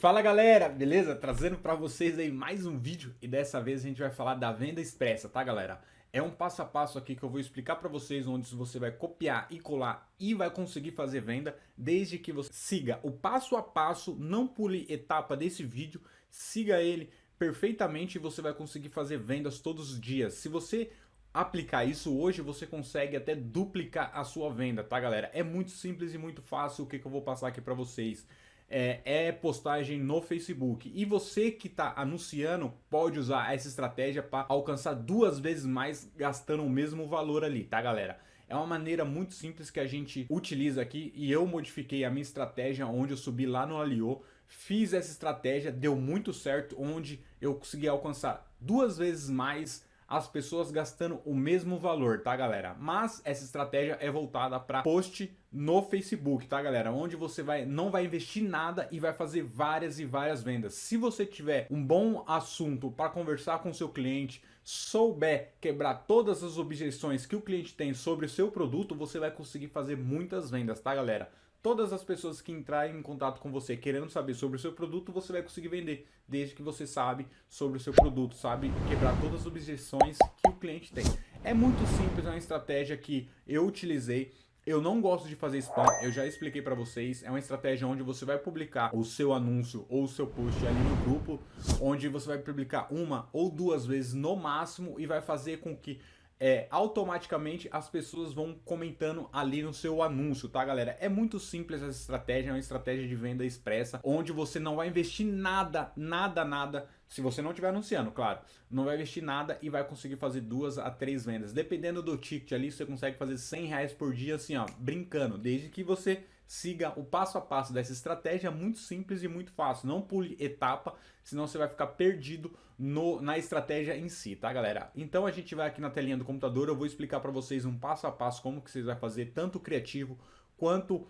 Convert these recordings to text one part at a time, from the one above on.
Fala galera, beleza? Trazendo para vocês aí mais um vídeo e dessa vez a gente vai falar da venda expressa, tá galera? É um passo a passo aqui que eu vou explicar para vocês onde você vai copiar e colar e vai conseguir fazer venda desde que você siga o passo a passo, não pule etapa desse vídeo, siga ele perfeitamente e você vai conseguir fazer vendas todos os dias. Se você aplicar isso hoje, você consegue até duplicar a sua venda, tá galera? É muito simples e muito fácil o que, que eu vou passar aqui para vocês é, é, postagem no Facebook. E você que está anunciando pode usar essa estratégia para alcançar duas vezes mais gastando o mesmo valor ali, tá galera? É uma maneira muito simples que a gente utiliza aqui e eu modifiquei a minha estratégia onde eu subi lá no Alio, fiz essa estratégia, deu muito certo, onde eu consegui alcançar duas vezes mais as pessoas gastando o mesmo valor, tá galera? Mas essa estratégia é voltada para post no Facebook, tá galera? Onde você vai, não vai investir nada e vai fazer várias e várias vendas. Se você tiver um bom assunto para conversar com seu cliente, souber quebrar todas as objeções que o cliente tem sobre o seu produto, você vai conseguir fazer muitas vendas, tá galera? Todas as pessoas que entrarem em contato com você querendo saber sobre o seu produto, você vai conseguir vender, desde que você sabe sobre o seu produto, sabe quebrar todas as objeções que o cliente tem. É muito simples, é uma estratégia que eu utilizei, eu não gosto de fazer spam, eu já expliquei para vocês, é uma estratégia onde você vai publicar o seu anúncio ou o seu post ali no grupo, onde você vai publicar uma ou duas vezes no máximo e vai fazer com que é, automaticamente as pessoas vão comentando ali no seu anúncio, tá galera? É muito simples essa estratégia, é uma estratégia de venda expressa, onde você não vai investir nada, nada, nada, se você não estiver anunciando, claro, não vai investir nada e vai conseguir fazer duas a três vendas. Dependendo do ticket ali, você consegue fazer 100 reais por dia assim, ó, brincando, desde que você siga o passo a passo dessa estratégia muito simples e muito fácil. Não pule etapa, senão você vai ficar perdido no, na estratégia em si, tá galera? Então a gente vai aqui na telinha do computador, eu vou explicar para vocês um passo a passo como que vocês vão fazer tanto o criativo quanto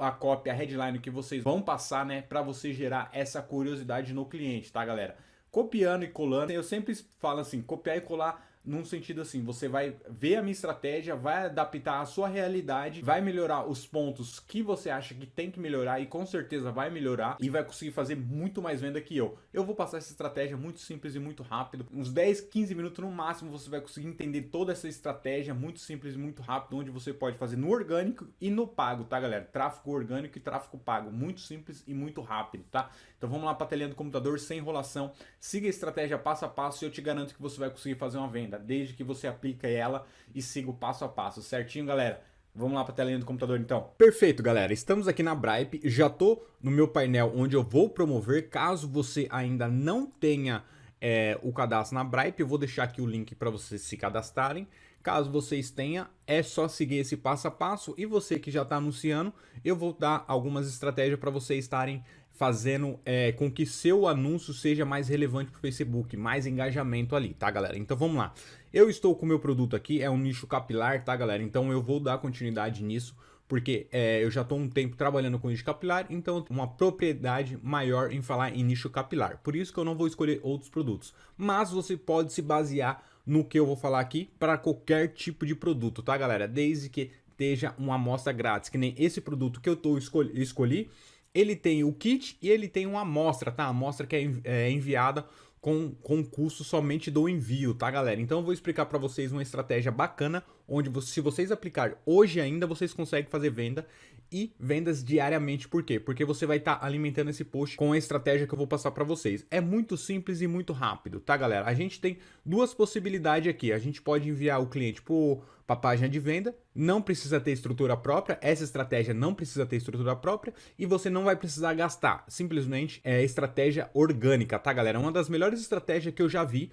a cópia, a headline que vocês vão passar, né, para você gerar essa curiosidade no cliente, tá galera? Copiando e colando, eu sempre falo assim, copiar e colar num sentido assim, você vai ver a minha estratégia, vai adaptar a sua realidade, vai melhorar os pontos que você acha que tem que melhorar e com certeza vai melhorar e vai conseguir fazer muito mais venda que eu. Eu vou passar essa estratégia muito simples e muito rápido, uns 10, 15 minutos no máximo você vai conseguir entender toda essa estratégia muito simples e muito rápido, onde você pode fazer no orgânico e no pago, tá galera? Tráfego orgânico e tráfego pago, muito simples e muito rápido, tá? Então vamos lá para a telinha do computador sem enrolação, siga a estratégia passo a passo e eu te garanto que você vai conseguir fazer uma venda desde que você aplica ela e siga o passo a passo, certinho, galera? Vamos lá para a telinha do computador então. Perfeito, galera. Estamos aqui na Bripe. Já tô no meu painel onde eu vou promover. Caso você ainda não tenha é, o cadastro na Bripe, eu vou deixar aqui o link para vocês se cadastrarem. Caso vocês tenham, é só seguir esse passo a passo. E você que já está anunciando, eu vou dar algumas estratégias para vocês estarem fazendo é, com que seu anúncio seja mais relevante para o Facebook, mais engajamento ali, tá galera? Então vamos lá. Eu estou com o meu produto aqui, é um nicho capilar, tá galera? Então eu vou dar continuidade nisso, porque é, eu já estou um tempo trabalhando com nicho capilar, então uma propriedade maior em falar em nicho capilar. Por isso que eu não vou escolher outros produtos. Mas você pode se basear no que eu vou falar aqui para qualquer tipo de produto, tá galera? Desde que esteja uma amostra grátis, que nem esse produto que eu tô escolhi, escolhi ele tem o kit e ele tem uma amostra, tá? A amostra que é, é enviada com, com custo somente do envio, tá galera? Então eu vou explicar para vocês uma estratégia bacana, onde se vocês aplicar hoje ainda, vocês conseguem fazer venda e vendas diariamente. Por quê? Porque você vai estar tá alimentando esse post com a estratégia que eu vou passar para vocês. É muito simples e muito rápido, tá galera? A gente tem duas possibilidades aqui. A gente pode enviar o cliente para a página de venda, não precisa ter estrutura própria, essa estratégia não precisa ter estrutura própria e você não vai precisar gastar. Simplesmente é estratégia orgânica, tá galera? Uma das melhores estratégias que eu já vi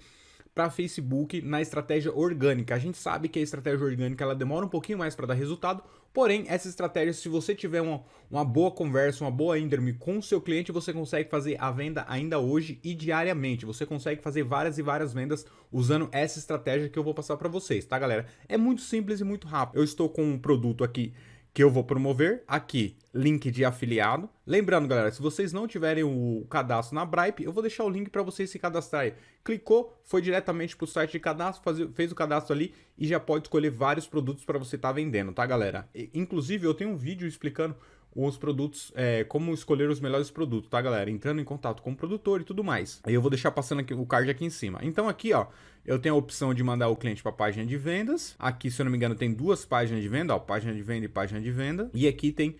para Facebook na estratégia orgânica. A gente sabe que a estratégia orgânica ela demora um pouquinho mais para dar resultado, porém essa estratégia, se você tiver uma, uma boa conversa, uma boa índrome com o seu cliente, você consegue fazer a venda ainda hoje e diariamente. Você consegue fazer várias e várias vendas usando essa estratégia que eu vou passar para vocês, tá galera? É muito simples e muito rápido. Eu estou com um produto aqui que eu vou promover aqui, link de afiliado. Lembrando, galera, se vocês não tiverem o cadastro na Bripe, eu vou deixar o link para vocês se cadastrarem. Clicou, foi diretamente para o site de cadastro, faz, fez o cadastro ali e já pode escolher vários produtos para você estar tá vendendo, tá, galera? E, inclusive, eu tenho um vídeo explicando os produtos, é, como escolher os melhores produtos, tá, galera? Entrando em contato com o produtor e tudo mais. Aí eu vou deixar passando aqui, o card aqui em cima. Então aqui, ó, eu tenho a opção de mandar o cliente para a página de vendas. Aqui, se eu não me engano, tem duas páginas de venda, ó, página de venda e página de venda. E aqui tem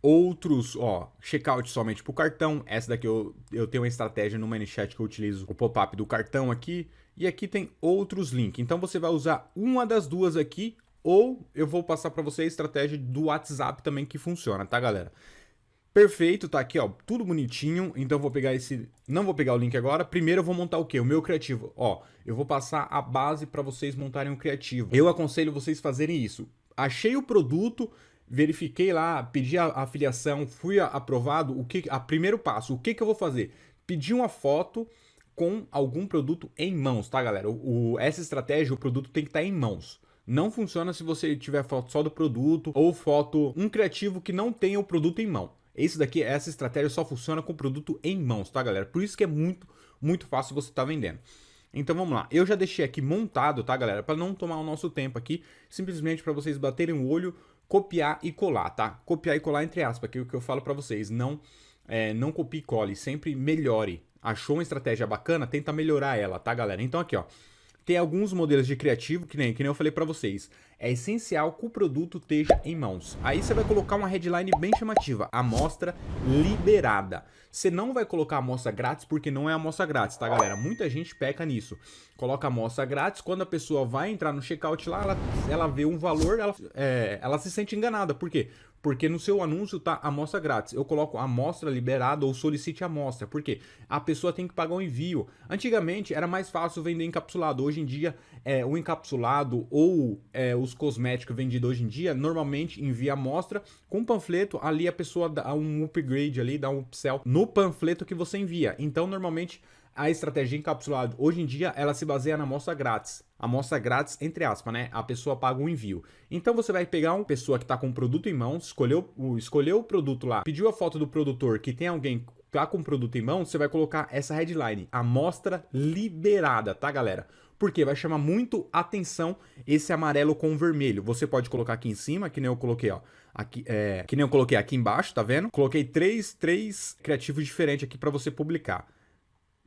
outros, ó, checkout somente para o cartão. Essa daqui eu, eu tenho uma estratégia no ManyChat que eu utilizo o pop-up do cartão aqui. E aqui tem outros links. Então você vai usar uma das duas aqui ou eu vou passar para você a estratégia do WhatsApp também que funciona, tá, galera? Perfeito, tá aqui, ó, tudo bonitinho. Então vou pegar esse, não vou pegar o link agora. Primeiro eu vou montar o quê? O meu criativo. Ó, eu vou passar a base para vocês montarem um criativo. Eu aconselho vocês fazerem isso. Achei o produto, verifiquei lá, pedi a afiliação, fui aprovado. O que, a primeiro passo, o que que eu vou fazer? Pedir uma foto com algum produto em mãos, tá, galera? O, o, essa estratégia, o produto tem que estar tá em mãos. Não funciona se você tiver foto só do produto ou foto um criativo que não tenha o produto em mão. Esse daqui, essa estratégia só funciona com o produto em mãos, tá, galera? Por isso que é muito, muito fácil você estar tá vendendo. Então vamos lá, eu já deixei aqui montado, tá, galera? Para não tomar o nosso tempo aqui, simplesmente para vocês baterem o olho, copiar e colar, tá? Copiar e colar entre aspas, que é o que eu falo para vocês, não, é, não copie e cole, sempre melhore. Achou uma estratégia bacana, tenta melhorar ela, tá, galera? Então aqui, ó, tem alguns modelos de criativo, que nem, que nem eu falei para vocês. É essencial que o produto esteja em mãos. Aí você vai colocar uma headline bem chamativa, amostra liberada. Você não vai colocar amostra grátis porque não é amostra grátis, tá galera? Muita gente peca nisso. Coloca amostra grátis, quando a pessoa vai entrar no checkout lá, ela, ela vê um valor, ela, é, ela se sente enganada. Por quê? Porque no seu anúncio tá amostra grátis. Eu coloco amostra liberada ou solicite amostra. Por quê? A pessoa tem que pagar o um envio. Antigamente era mais fácil vender encapsulado. Hoje em dia, é, o encapsulado ou é, os cosméticos vendidos hoje em dia, normalmente envia amostra com panfleto. Ali a pessoa dá um upgrade ali, dá um upsell no panfleto que você envia. Então, normalmente a estratégia encapsulada hoje em dia ela se baseia na amostra grátis. Amostra grátis, entre aspas, né? A pessoa paga o um envio. Então você vai pegar uma pessoa que está com o produto em mãos, escolheu, escolheu o produto lá, pediu a foto do produtor que tem alguém tá com o produto em mãos, você vai colocar essa headline, amostra liberada, tá galera? Porque vai chamar muito atenção esse amarelo com vermelho. Você pode colocar aqui em cima, que nem eu coloquei, ó. Aqui, é, que nem eu coloquei aqui embaixo, tá vendo? Coloquei três, três criativos diferentes aqui para você publicar.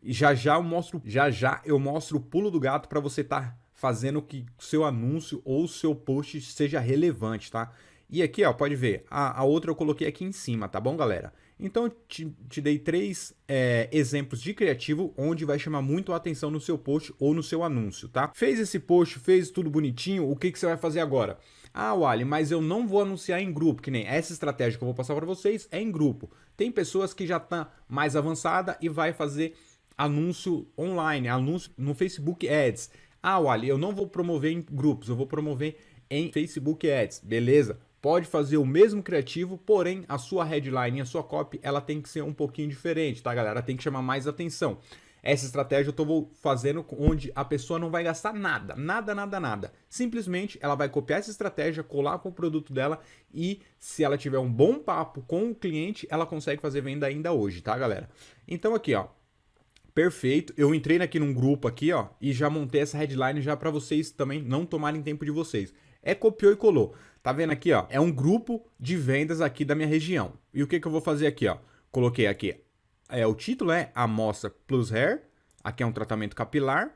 E já já eu mostro, já já eu mostro o pulo do gato para você estar tá fazendo que seu anúncio ou seu post seja relevante, tá? E aqui, ó, pode ver, a, a outra eu coloquei aqui em cima, tá bom, galera? Então, te, te dei três é, exemplos de criativo onde vai chamar muito a atenção no seu post ou no seu anúncio, tá? Fez esse post, fez tudo bonitinho, o que, que você vai fazer agora? Ah, Wally, mas eu não vou anunciar em grupo, que nem essa estratégia que eu vou passar para vocês é em grupo. Tem pessoas que já estão tá mais avançada e vai fazer anúncio online, anúncio no Facebook Ads. Ah, Wally, eu não vou promover em grupos, eu vou promover em Facebook Ads. Beleza? Pode fazer o mesmo criativo, porém a sua headline, a sua copy, ela tem que ser um pouquinho diferente, tá, galera? Tem que chamar mais atenção. Essa estratégia eu estou fazendo onde a pessoa não vai gastar nada, nada, nada, nada. Simplesmente ela vai copiar essa estratégia, colar com o produto dela e se ela tiver um bom papo com o cliente, ela consegue fazer venda ainda hoje, tá, galera? Então aqui, ó, Perfeito. Eu entrei aqui num grupo aqui, ó, e já montei essa headline já para vocês também não tomarem tempo de vocês. É copiou e colou. Tá vendo aqui, ó? É um grupo de vendas aqui da minha região. E o que que eu vou fazer aqui, ó? Coloquei aqui, é, o título é Amostra Plus Hair. Aqui é um tratamento capilar.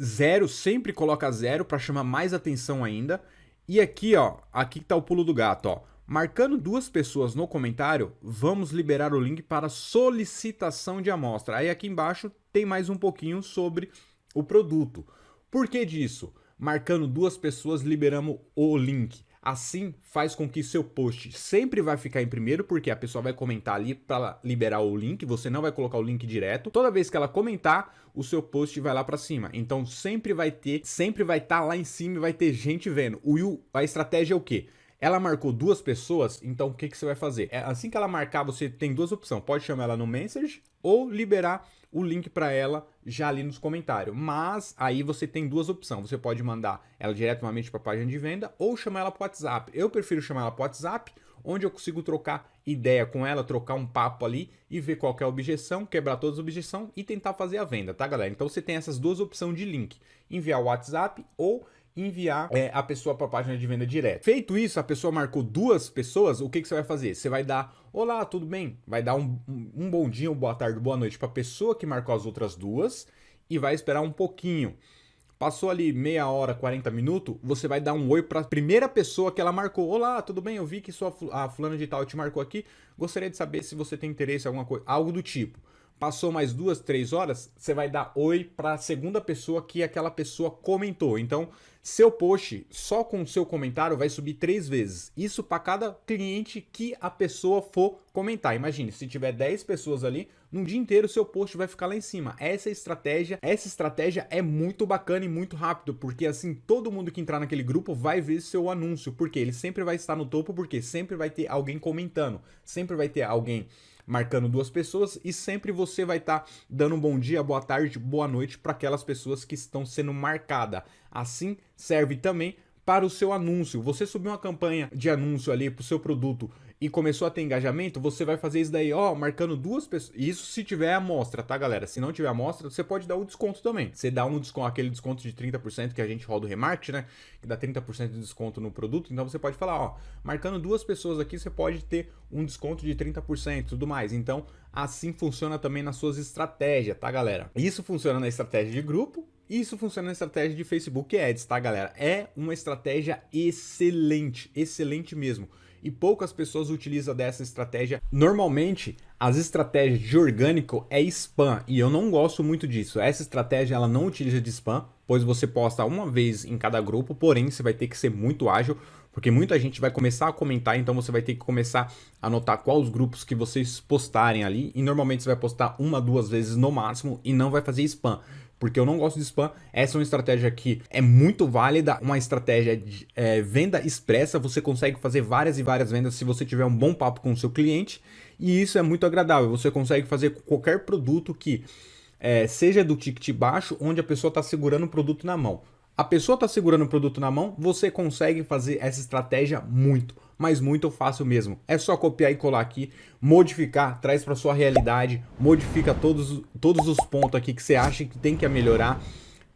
Zero, sempre coloca zero para chamar mais atenção ainda. E aqui, ó, aqui tá o pulo do gato, ó. Marcando duas pessoas no comentário, vamos liberar o link para solicitação de amostra. Aí aqui embaixo tem mais um pouquinho sobre o produto. Por que disso? Marcando duas pessoas, liberamos o link. Assim faz com que seu post sempre vai ficar em primeiro, porque a pessoa vai comentar ali para liberar o link, você não vai colocar o link direto. Toda vez que ela comentar, o seu post vai lá para cima. Então sempre vai ter, sempre vai estar tá lá em cima e vai ter gente vendo. O, a estratégia é o quê? Ela marcou duas pessoas, então o que, que você vai fazer? É, assim que ela marcar, você tem duas opções. Pode chamar ela no Message ou liberar o link para ela já ali nos comentários. Mas aí você tem duas opções. Você pode mandar ela diretamente para a página de venda ou chamar ela para WhatsApp. Eu prefiro chamar ela para WhatsApp, onde eu consigo trocar ideia com ela, trocar um papo ali e ver qual é a objeção, quebrar todas as objeções e tentar fazer a venda, tá galera? Então você tem essas duas opções de link. Enviar o WhatsApp ou enviar é, a pessoa para a página de venda direto. Feito isso, a pessoa marcou duas pessoas, o que, que você vai fazer? Você vai dar, olá, tudo bem? Vai dar um, um bom dia, uma boa tarde, boa noite para a pessoa que marcou as outras duas e vai esperar um pouquinho. Passou ali meia hora, 40 minutos, você vai dar um oi para a primeira pessoa que ela marcou. Olá, tudo bem? Eu vi que sua, a fulana de tal te marcou aqui. Gostaria de saber se você tem interesse em alguma coisa, algo do tipo. Passou mais duas, três horas, você vai dar oi para a segunda pessoa que aquela pessoa comentou. Então, seu post só com seu comentário vai subir três vezes. Isso para cada cliente que a pessoa for comentar. Imagine, se tiver 10 pessoas ali, num dia inteiro seu post vai ficar lá em cima. Essa estratégia, essa estratégia é muito bacana e muito rápido, porque assim todo mundo que entrar naquele grupo vai ver seu anúncio, porque ele sempre vai estar no topo, porque sempre vai ter alguém comentando, sempre vai ter alguém marcando duas pessoas e sempre você vai estar tá dando um bom dia, boa tarde, boa noite para aquelas pessoas que estão sendo marcadas. Assim serve também para o seu anúncio. Você subiu uma campanha de anúncio ali para o seu produto e começou a ter engajamento, você vai fazer isso daí, ó, marcando duas pessoas. Isso se tiver amostra, tá, galera? Se não tiver amostra, você pode dar o desconto também. Você dá um desconto, aquele desconto de 30% que a gente roda o remarketing, né? Que dá 30% de desconto no produto. Então você pode falar, ó, marcando duas pessoas aqui, você pode ter um desconto de 30% e tudo mais. Então, assim funciona também nas suas estratégias, tá, galera? Isso funciona na estratégia de grupo, isso funciona na estratégia de Facebook Ads, tá, galera? É uma estratégia excelente, excelente mesmo e poucas pessoas utilizam dessa estratégia. Normalmente, as estratégias de orgânico é spam e eu não gosto muito disso. Essa estratégia ela não utiliza de spam, pois você posta uma vez em cada grupo, porém você vai ter que ser muito ágil, porque muita gente vai começar a comentar, então você vai ter que começar a anotar quais grupos que vocês postarem ali e normalmente você vai postar uma, duas vezes no máximo e não vai fazer spam porque eu não gosto de spam. Essa é uma estratégia que é muito válida, uma estratégia de é, venda expressa. Você consegue fazer várias e várias vendas se você tiver um bom papo com o seu cliente. E isso é muito agradável. Você consegue fazer qualquer produto que é, seja do ticket baixo, onde a pessoa está segurando o produto na mão. A pessoa está segurando o produto na mão, você consegue fazer essa estratégia muito mas muito fácil mesmo. É só copiar e colar aqui, modificar, traz para sua realidade, modifica todos, todos os pontos aqui que você acha que tem que melhorar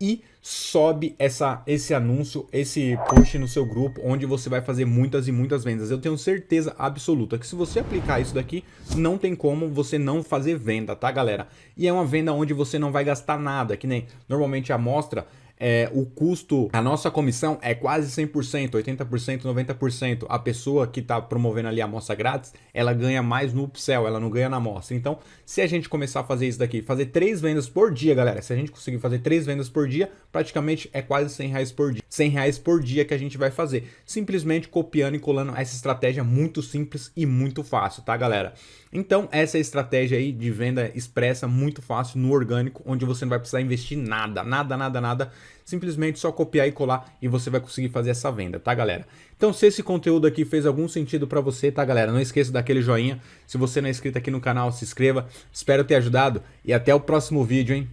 e sobe essa, esse anúncio, esse post no seu grupo, onde você vai fazer muitas e muitas vendas. Eu tenho certeza absoluta que se você aplicar isso daqui, não tem como você não fazer venda, tá galera? E é uma venda onde você não vai gastar nada, que nem normalmente a amostra é, o custo, a nossa comissão é quase 100%, 80%, 90%. A pessoa que está promovendo ali a amostra grátis, ela ganha mais no upsell, ela não ganha na amostra. Então, se a gente começar a fazer isso daqui, fazer três vendas por dia, galera, se a gente conseguir fazer três vendas por dia, praticamente é quase 100 reais por dia. 100 reais por dia que a gente vai fazer, simplesmente copiando e colando essa estratégia muito simples e muito fácil, tá, galera? Então, essa é a estratégia aí de venda expressa muito fácil no orgânico, onde você não vai precisar investir nada, nada, nada, nada simplesmente só copiar e colar e você vai conseguir fazer essa venda, tá galera? Então se esse conteúdo aqui fez algum sentido para você, tá galera? Não esqueça daquele joinha, se você não é inscrito aqui no canal, se inscreva, espero ter ajudado e até o próximo vídeo, hein?